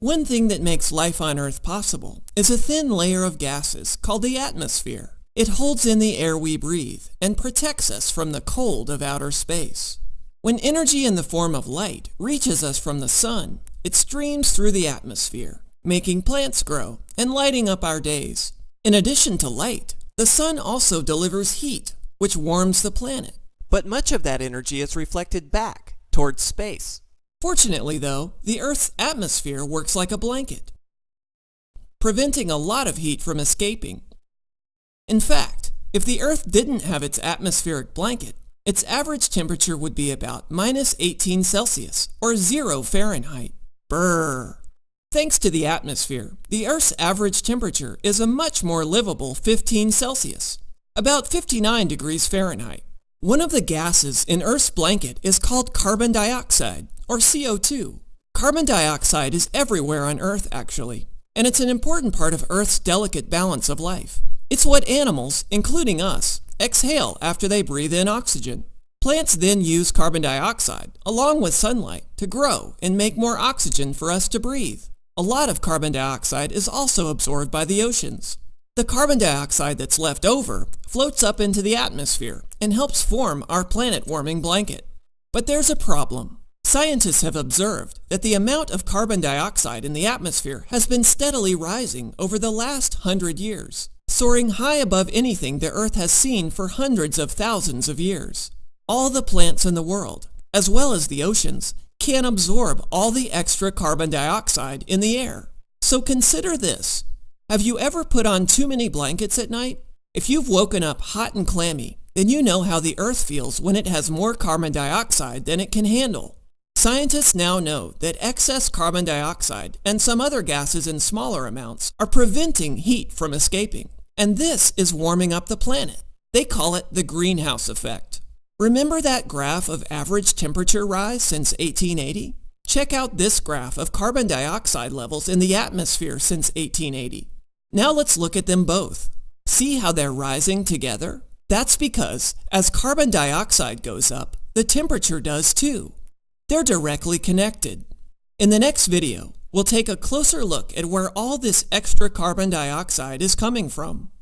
One thing that makes life on Earth possible is a thin layer of gases called the atmosphere. It holds in the air we breathe and protects us from the cold of outer space. When energy in the form of light reaches us from the sun, it streams through the atmosphere, making plants grow and lighting up our days. In addition to light, the sun also delivers heat, which warms the planet. But much of that energy is reflected back towards space. Fortunately though, the Earth's atmosphere works like a blanket, preventing a lot of heat from escaping. In fact, if the Earth didn't have its atmospheric blanket, its average temperature would be about minus 18 Celsius or 0 Fahrenheit. Brrr. Thanks to the atmosphere, the Earth's average temperature is a much more livable 15 Celsius, about 59 degrees Fahrenheit. One of the gases in Earth's blanket is called carbon dioxide, or CO2. Carbon dioxide is everywhere on Earth, actually, and it's an important part of Earth's delicate balance of life. It's what animals, including us, exhale after they breathe in oxygen. Plants then use carbon dioxide, along with sunlight, to grow and make more oxygen for us to breathe. A lot of carbon dioxide is also absorbed by the oceans. The carbon dioxide that's left over floats up into the atmosphere and helps form our planet-warming blanket. But there's a problem. Scientists have observed that the amount of carbon dioxide in the atmosphere has been steadily rising over the last hundred years, soaring high above anything the Earth has seen for hundreds of thousands of years. All the plants in the world, as well as the oceans, can absorb all the extra carbon dioxide in the air. So consider this. Have you ever put on too many blankets at night? If you've woken up hot and clammy, then you know how the Earth feels when it has more carbon dioxide than it can handle. Scientists now know that excess carbon dioxide and some other gases in smaller amounts are preventing heat from escaping. And this is warming up the planet. They call it the greenhouse effect. Remember that graph of average temperature rise since 1880? Check out this graph of carbon dioxide levels in the atmosphere since 1880. Now let's look at them both. See how they're rising together? That's because as carbon dioxide goes up, the temperature does too. They're directly connected. In the next video, we'll take a closer look at where all this extra carbon dioxide is coming from.